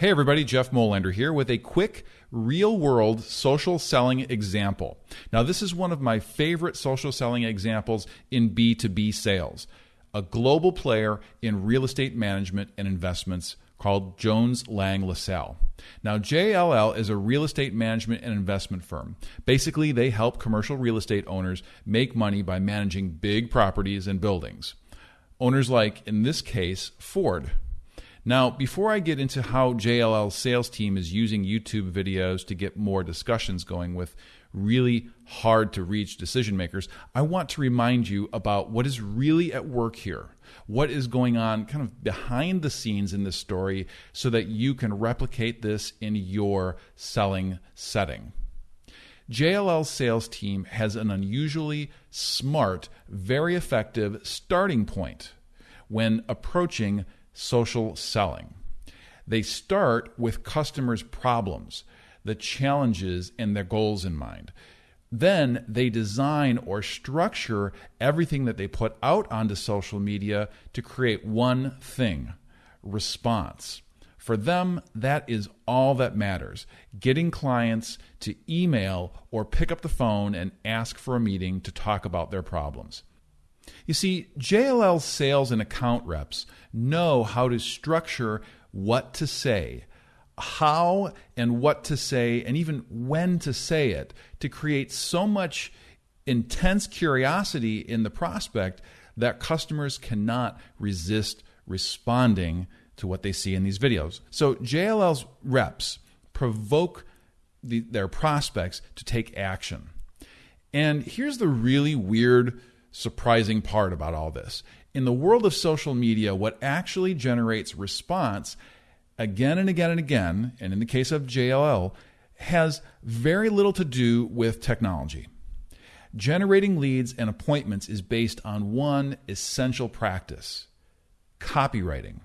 Hey, everybody, Jeff Molander here with a quick real world social selling example. Now, this is one of my favorite social selling examples in B2B sales. A global player in real estate management and investments called Jones Lang LaSalle. Now, JLL is a real estate management and investment firm. Basically, they help commercial real estate owners make money by managing big properties and buildings. Owners like, in this case, Ford. Now, before I get into how JLL's sales team is using YouTube videos to get more discussions going with really hard to reach decision makers, I want to remind you about what is really at work here. What is going on kind of behind the scenes in this story so that you can replicate this in your selling setting. JLL's sales team has an unusually smart, very effective starting point when approaching social selling. They start with customers' problems, the challenges, and their goals in mind. Then they design or structure everything that they put out onto social media to create one thing response. For them, that is all that matters getting clients to email or pick up the phone and ask for a meeting to talk about their problems. You see, JLL sales and account reps know how to structure what to say, how and what to say, and even when to say it to create so much intense curiosity in the prospect that customers cannot resist responding to what they see in these videos. So JLL's reps provoke the, their prospects to take action. And here's the really weird surprising part about all this. In the world of social media, what actually generates response again and again and again, and in the case of JLL, has very little to do with technology. Generating leads and appointments is based on one essential practice copywriting.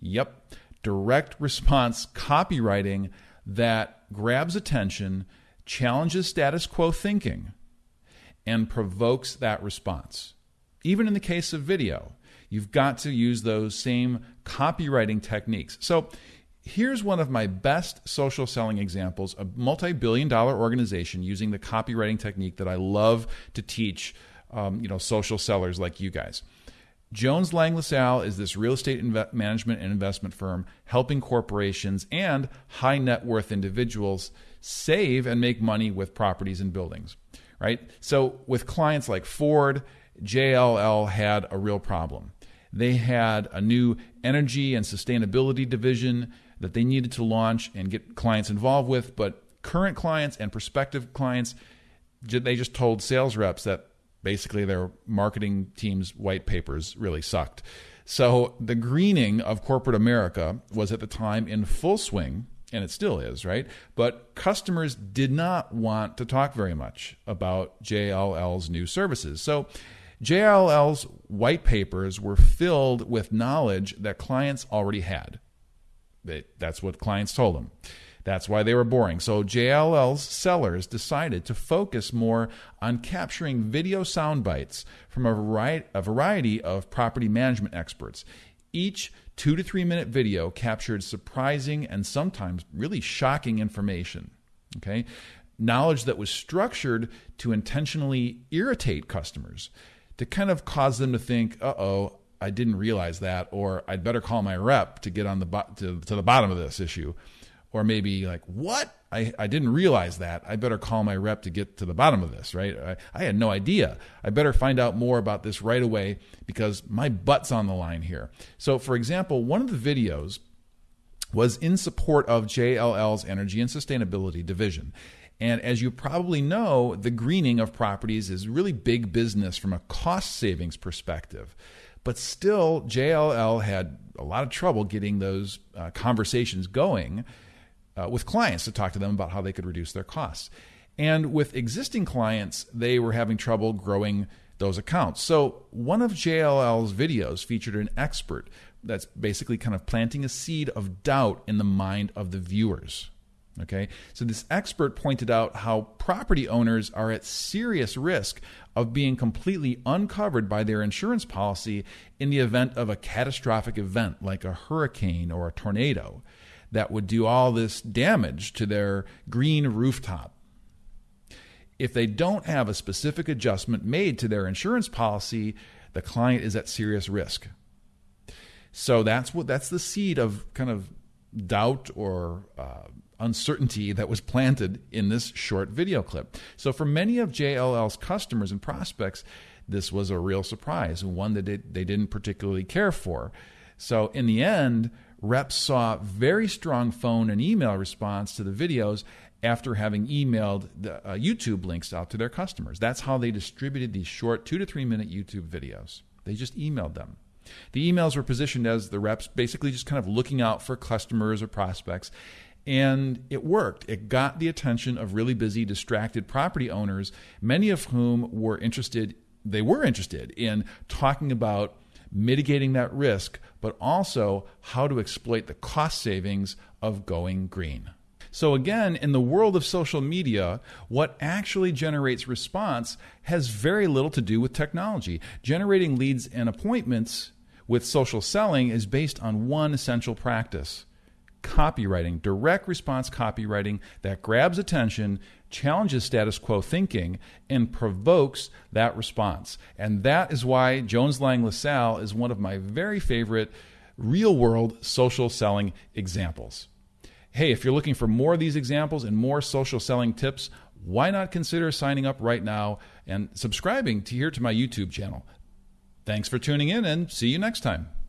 Yep, direct response copywriting that grabs attention, challenges status quo thinking and provokes that response. Even in the case of video, you've got to use those same copywriting techniques. So, here's one of my best social selling examples a multi billion dollar organization using the copywriting technique that I love to teach um, you know, social sellers like you guys. Jones Lang LaSalle is this real estate management and investment firm helping corporations and high net worth individuals save and make money with properties and buildings right? So with clients like Ford, JLL had a real problem. They had a new energy and sustainability division that they needed to launch and get clients involved with, but current clients and prospective clients, they just told sales reps that basically their marketing team's white papers really sucked. So the greening of corporate America was at the time in full swing and it still is, right? But customers did not want to talk very much about JLL's new services. So JLL's white papers were filled with knowledge that clients already had. They, that's what clients told them. That's why they were boring. So JLL's sellers decided to focus more on capturing video sound bites from a variety, a variety of property management experts. Each two to three minute video captured surprising and sometimes really shocking information. Okay? Knowledge that was structured to intentionally irritate customers, to kind of cause them to think, uh oh, I didn't realize that, or I'd better call my rep to get on the bo- to, to the bottom of this issue. Or maybe like, what? I, I didn't realize that. I better call my rep to get to the bottom of this, right? I, I had no idea. I better find out more about this right away because my butt's on the line here. So, for example, one of the videos was in support of JLL's Energy and Sustainability Division. And as you probably know, the greening of properties is really big business from a cost savings perspective. But still, JLL had a lot of trouble getting those uh, conversations going uh, with clients to talk to them about how they could reduce their costs. And with existing clients, they were having trouble growing those accounts. So one of JLL's videos featured an expert that's basically kind of planting a seed of doubt in the mind of the viewers. Okay, so this expert pointed out how property owners are at serious risk of being completely uncovered by their insurance policy in the event of a catastrophic event like a hurricane or a tornado that would do all this damage to their green rooftop. If they don't have a specific adjustment made to their insurance policy, the client is at serious risk. So that's what that's the seed of kind of doubt or uh, uncertainty that was planted in this short video clip. So for many of JLL's customers and prospects, this was a real surprise, and one that they didn't particularly care for. So in the end, reps saw very strong phone and email response to the videos after having emailed the uh, YouTube links out to their customers. That's how they distributed these short two to three minute YouTube videos. They just emailed them. The emails were positioned as the reps basically just kind of looking out for customers or prospects. And it worked. It got the attention of really busy, distracted property owners, many of whom were interested, they were interested in talking about mitigating that risk, but also how to exploit the cost savings of going green. So, again, in the world of social media, what actually generates response has very little to do with technology. Generating leads and appointments with social selling is based on one essential practice copywriting, direct response copywriting that grabs attention, challenges status quo thinking, and provokes that response. And that is why Jones Lang LaSalle is one of my very favorite real world social selling examples. Hey, if you're looking for more of these examples and more social selling tips, why not consider signing up right now and subscribing to here to my YouTube channel? Thanks for tuning in and see you next time.